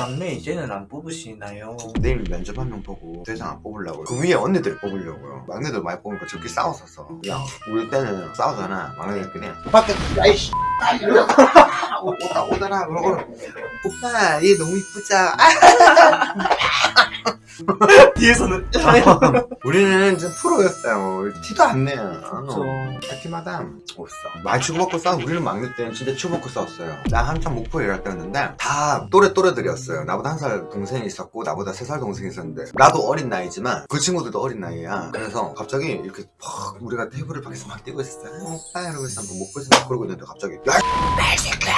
막내 이제는 안 뽑으시나요? 내일 면접 한 명 보고 대상 안 뽑으려고 그 위에 언니들 뽑으려고요. 막내들 많이 뽑으니까 저끼리 싸웠었어. 야 우리 때는 싸우잖아. 막내들끼리 밖에 야이씨 이러고 오다 오더라. 그러고 오빠 얘 너무 이쁘자 뒤에서는. 우리는 좀 프로였어요. 티도 안 내요. 그쵸. 파티마다 없어. 많이 치고받고 싸워 우리는 막내 때는 진짜 치고받고 싸웠어요. 나 한참 목포에 일할 때였는데 다 또래 또래들이었어요. 나보다 한 살 동생이 있었고 나보다 세 살 동생이 있었는데. 나도 어린 나이지만 그 친구들도 어린 나이야. 그래서 갑자기 이렇게 막 우리가 테이블을 밖에서 막 뛰고 있었어요. 아, 오빠 이러고 있었는데 목포에서 막 그러고 있는데 갑자기 야이 새끼야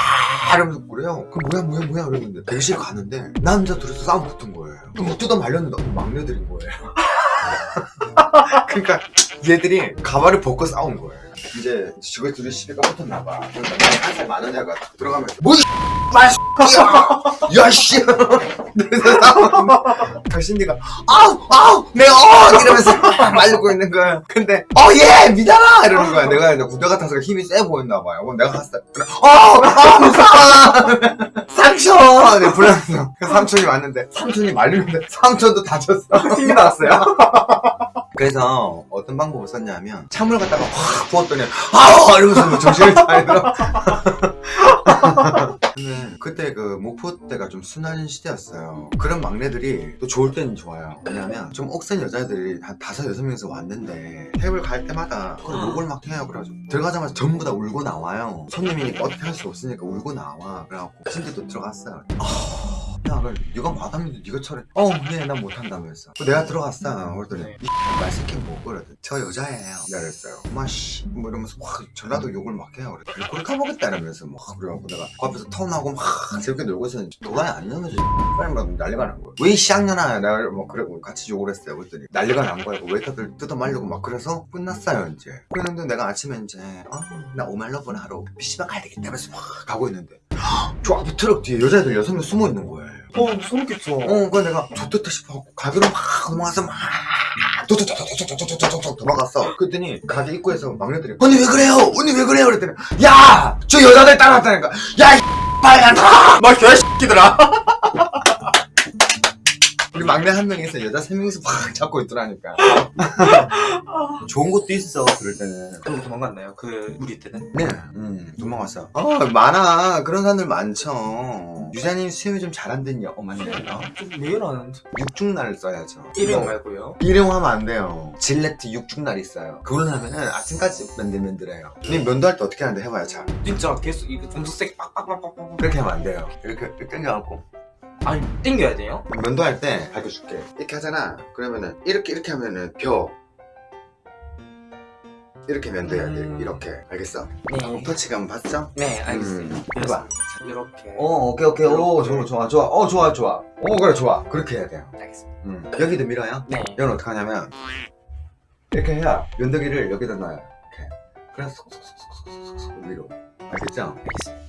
이러면서 그래요 그 뭐야 뭐야 뭐야 이러는데 대기실 가는데 남자 둘이서 싸움 붙은 거예요 뭐 뜯어 말렸는데 막내들인 거예요 그러니까 얘들이 가발을 벗고 싸운 거예요. 이제 지금 둘이 시비가 붙었나 봐. 그러니까 한살 많은 애가 딱 들어가면서 뭐 이, 마씨, 야 씨. 그래서 싸우는데 당신이가 아우 아우 내가 어 이러면서 말리고 있는 거야. 근데 어예 믿어라 이러는 거야. 내가 이제 군대 같아서 힘이 세 보였나 봐요. 그럼 내가 갔을 때 그래 어아 무서워 삼촌 네, 불렀어. 그 삼촌이 왔는데 삼촌이 말리는데 삼촌도 다쳤어. 힘이 나왔어요. 그래서 어떤 방법을 썼냐면 찬물 갖다가 확 부었더니 아우 이러면서 뭐 정신을 차리더라 근데 그때 그 목포 때가 좀 순한 시대였어요 그런 막내들이 또 좋을 때는 좋아요 왜냐면 좀 억센 여자애들이 한 다섯 여섯 명이서 왔는데 테이블 갈 때마다 그걸 욕을 막 해요 그래가지고 들어가자마자 전부 다 울고 나와요 손님이니까 어떻게 할 수 없으니까 울고 나와 그래갖고 침대 또 들어갔어요 아, 야, 그래, 네가 마담인데 네가 차례. 어, 네, 난 못한다면서. 내가 들어갔어. 그랬더니 네. 이 말새끼 뭐 그러더니 저 여자예요. 내가 그랬어요. 마씨, 뭐 이러면서 확 전라도 욕을 막 해요. 그래, 그래 가보겠다 이러면서 막 그래갖고 내가 그 앞에서 턴하고 막 재밌게 놀고 있었는데 도가니 아니냐면서 빨리 막 난리가 난 거야. 왜이 쌍년아? 내가 뭐 그래 같이 욕을 했어요. 그랬더니 난리가 난 거야. 그 웨이터들 뜯어 말리고 막 그래서 끝났어요 이제. 그랬는데 내가 아침에 이제 어나 오말러분 하러 PC방 가야 되겠다면서 막 가고 있는데 저 앞에 트럭 뒤에 여자애들 여섯 명 숨어 있는 거예요. 어 소름 끼쳐 어, 그래 내가 좋겠다 싶어갖고 가게로 막 도망가서 막 도도도도도도도도도도 도망갔어. 그랬더니 가게 입구에서 막내들이 언니 왜 그래요? 언니 왜 그래요? 그랬더니 야! 저 여자들 따라왔다니까 야! 이 빨간 막 개 새끼들아 우리 막내 한 명이서 여자 세 명이서 막 잡고 있더라니까 좋은 것도 있어 그럴 때는 그럼 도망갔나요? 그 우리 때는? 네, 음, 도망갔어. 어, 많아. 그런 사람들 많죠. 유자님 수염이 좀 잘안 됐냐? 어, 맞네. 어? 좀 매일하는 육중날 써야죠. 일회용 뭐, 말고요 일회용하면 안 돼요. 질레트 육중날 있어요. 그걸로 하면은 아침까지 맨들맨들해요. 님 면도할 때 어떻게 하는데 해봐요, 자. 진짜 계속 이거 검색색 빡빡빡빡빡 그렇게 하면 안 돼요. 이렇게, 이렇게 당겨갖고. 아니 땡겨야 돼요? 면도할 때 가르쳐줄게. 이렇게 하잖아. 그러면은 이렇게, 이렇게 하면은 벼. 이렇게 면도해야 돼. 음. 이렇게. 알겠어? 네 터치감 봤죠? 네 알겠습니다 음, 해봐. 이렇게 어, 오케이, 오케이. 오, 좋아, 좋아, 좋아. 어, 좋아, 좋아. 오, 그래, 좋아. 그렇게 해야 돼요. 알겠습니다 음. 여기도 밀어요. 네 이건 어떻게 하냐면, 이렇게 해야 면도기를 여기다 놔요. 이렇게. 그래서 쏙쏙쏙쏙쏙쏙 위로. 알겠죠? 알겠습니다